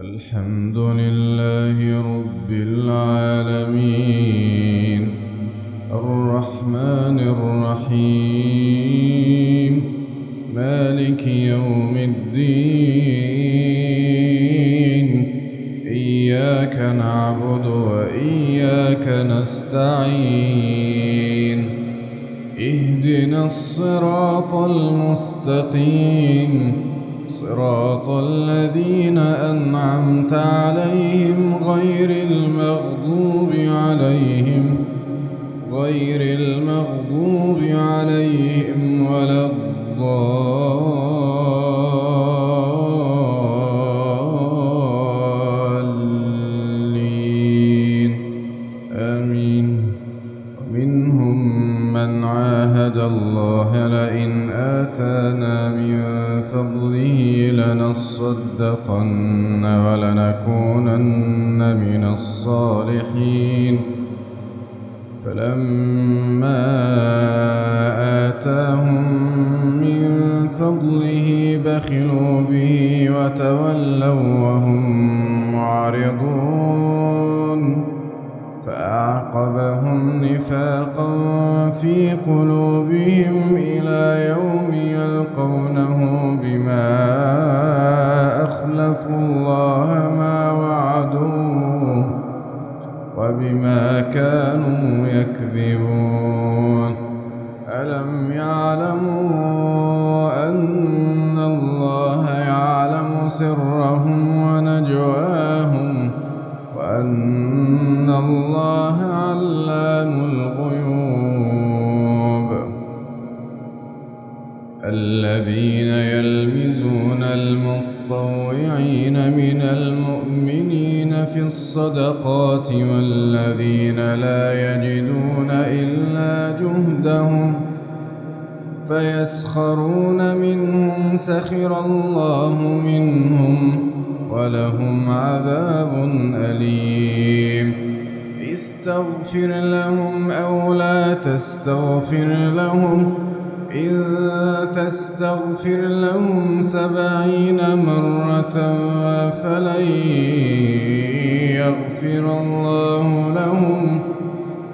الحمد لله رب العالمين. الرحمن الرحيم. مالك يوم الدين. إياك نعبد وإياك نستعين. اهدنا الصراط المستقيم. صراط الذين أنعمت عليهم غير المغضوب عليهم غير المغضوب عليهم ولا الضالين عاهد الله لئن آتانا من فضله لنصدقن ولنكونن من الصالحين. فلما آتاهم من فضله بخلوا به وتولوا وهم معرضون. فأعقبهم نفاقا في قلوبهم إلى يوم يلقونه بما أخلفوا الله ما وعدوه وبما كانوا يكذبون. ألم يعلموا أن الله يعلم سرهم الذين يلمزون المطوعين من المؤمنين في الصدقات والذين لا يجدون إلا جهدهم فيسخرون منهم سخر الله منهم ولهم عذاب أليم. استغفر لهم أو لا تستغفر لهم إن تستغفر لهم سبعين مرة فلن يغفر الله لهم.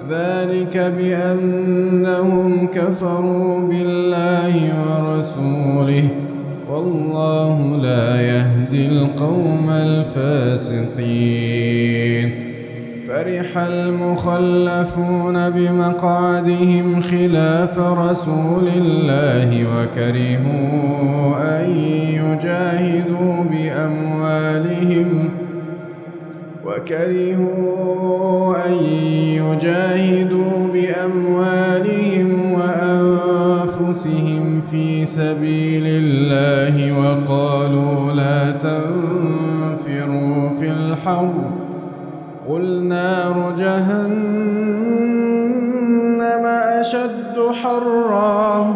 ذلك بأنهم كفروا بالله ورسوله. والله لا يهدي القوم الفاسقين. فرح المخلفون بمقعدهم خلاف رسول الله وكرهوا أن يجاهدوا بأموالهم وكرهوا أن يجاهدوا بأموالهم وأنفسهم في سبيل الله وقالوا لا تنفروا في الحر قل نار جهنم أشد حرا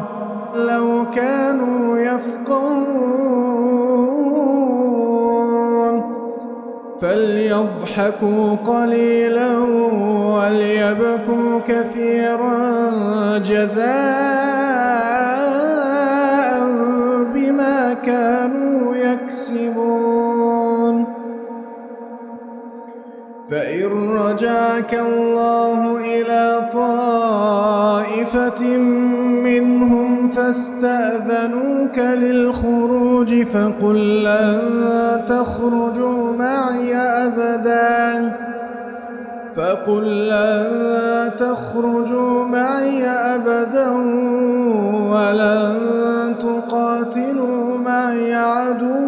لو كانوا يفقهون. فليضحكوا قليلا وليبكوا كثيرا جزاء بما كانوا فإن رجعك الله إلى طائفة منهم فاستأذنوك للخروج فقل لن تخرجوا معي أبدا فقل لن تخرجوا معي أبدا ولن تقاتلوا معي عدواً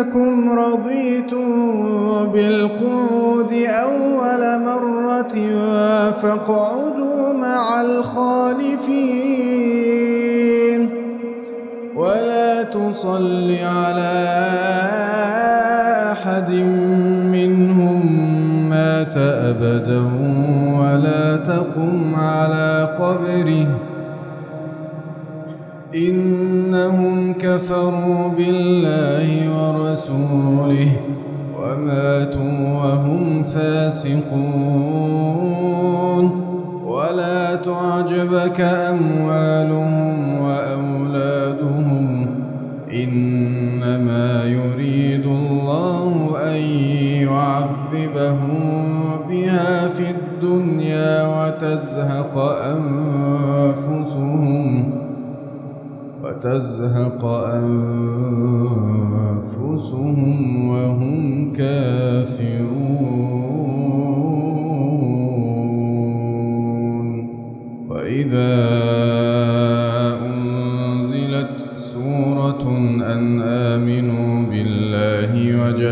إنكم رضيتم بالقعود أول مرة فاقعدوا مع الخالفين ولا تصل على أحد منهم مات أبدا ولا تقم على قبره إنهم كفروا بالله ورسوله وماتوا وهم فاسقون. ولا تعجبك أموالهم وأولادهم. إنما يريد الله أن يعذبهم بها في الدنيا وتزهق أنفسهم. وتزهق أنفسهم وهم كافرون. وإذا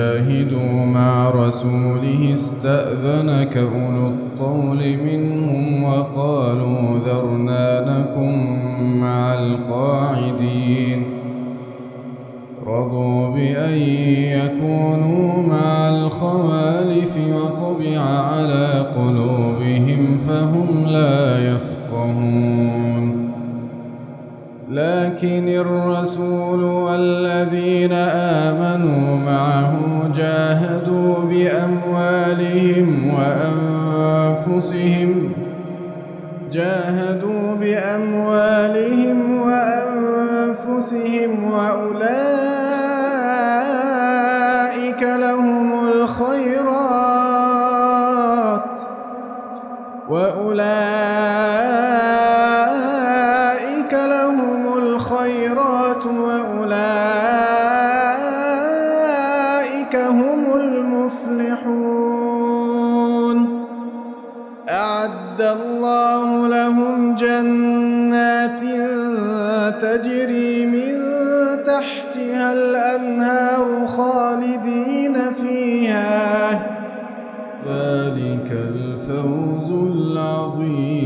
وجاهدوا مع رسوله استأذنك أولو الطول منهم وقالوا ذرنا لكم مع القاعدين رضوا بأن يكونوا مع الخوالف وطبع على قلوبهم فهم لا يفقهون. لكن الرسول وأنفسهم جنات تجري من تحتها الأنهار خالدين فيها. ذلك الفوز العظيم.